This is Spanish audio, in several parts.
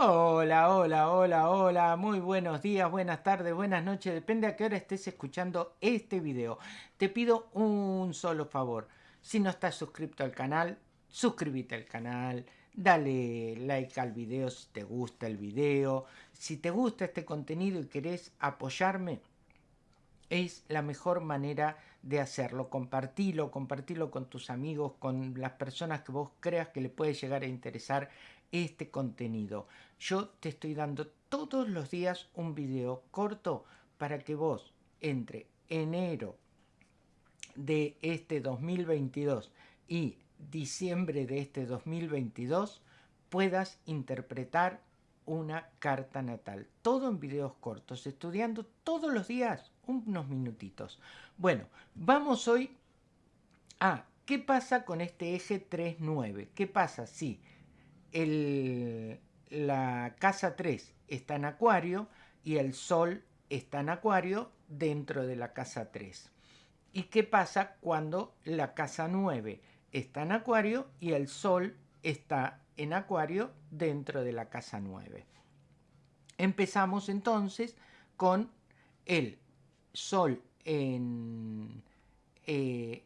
Hola, hola, hola, hola, muy buenos días, buenas tardes, buenas noches, depende a qué hora estés escuchando este video. Te pido un solo favor, si no estás suscrito al canal, suscríbete al canal, dale like al video si te gusta el video, si te gusta este contenido y querés apoyarme, es la mejor manera de hacerlo. Compartilo, compartilo con tus amigos, con las personas que vos creas que le puede llegar a interesar este contenido. Yo te estoy dando todos los días un video corto para que vos entre enero de este 2022 y diciembre de este 2022 puedas interpretar una carta natal. Todo en videos cortos, estudiando todos los días unos minutitos. Bueno, vamos hoy a qué pasa con este eje 3-9. ¿Qué pasa si la casa 3 está en acuario y el sol está en acuario dentro de la casa 3? ¿Y qué pasa cuando la casa 9 está en acuario y el sol está en acuario dentro de la casa 9? Empezamos entonces con el sol en, eh,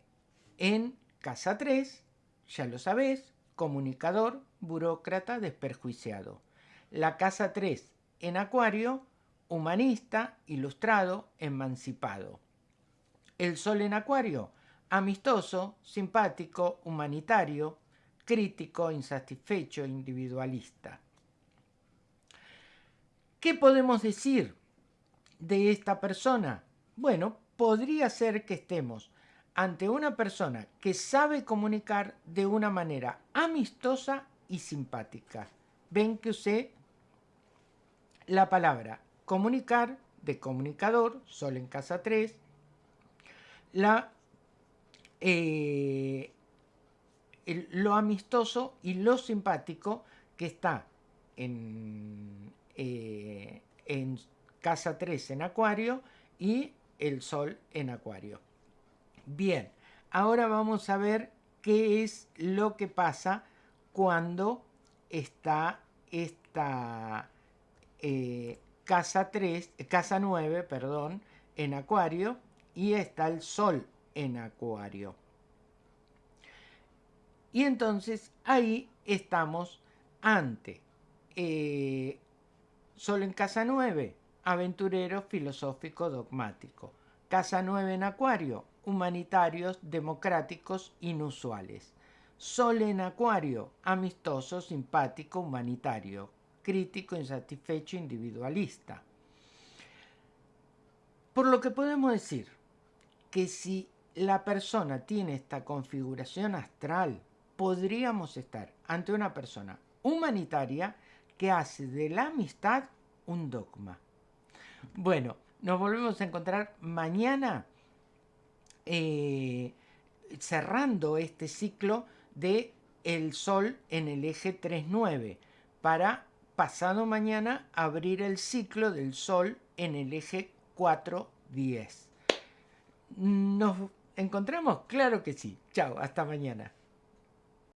en casa 3, ya lo sabés, comunicador, burócrata, desperjuiciado. La casa 3 en acuario, humanista, ilustrado, emancipado. El sol en acuario, amistoso, simpático, humanitario, crítico, insatisfecho, individualista. ¿Qué podemos decir de esta persona? Bueno, podría ser que estemos ante una persona que sabe comunicar de una manera amistosa y simpática. Ven que usé la palabra comunicar de comunicador, sol en casa 3, la, eh, lo amistoso y lo simpático que está en, eh, casa 3 en acuario y el sol en acuario. Bien, ahora vamos a ver qué es lo que pasa cuando está esta eh, casa 3, casa 9, perdón, en acuario y está el sol en acuario. Y entonces ahí estamos ante eh, sol en casa 9, aventurero, filosófico, dogmático. Casa 9 en acuario, humanitarios, democráticos, inusuales. Sol en acuario, amistoso, simpático, humanitario, crítico, insatisfecho, individualista. Por lo que podemos decir que si la persona tiene esta configuración astral, podríamos estar ante una persona humanitaria que hace de la amistad un dogma. Bueno, nos volvemos a encontrar mañana eh, cerrando este ciclo de el Sol en el eje 3-9 para pasado mañana abrir el ciclo del Sol en el eje 4-10. ¿Nos encontramos? Claro que sí. Chao, hasta mañana.